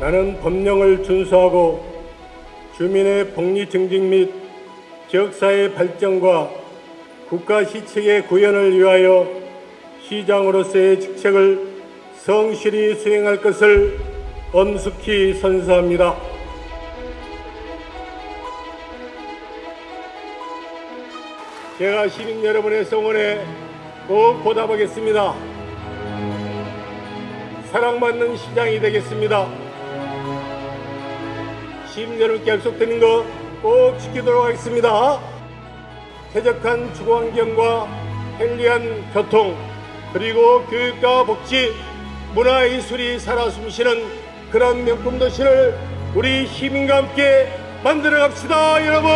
나는 법령을 준수하고 주민의 복리 증진 및 지역사회 발전과 국가 시책의 구현을 위하여 시장으로서의 직책을 성실히 수행할 것을 엄숙히 선서합니다. 제가 시민 여러분의 성원에 꼭 보답하겠습니다. 사랑받는 시장이 되겠습니다. 시민 여러분께 약속드린 거 꼭 지키도록 하겠습니다. 쾌적한 주거환경과 편리한 교통 그리고 교육과 복지 문화예술이 살아 숨쉬는 그런 명품 도시를 우리 시민과 함께 만들어 갑시다 여러분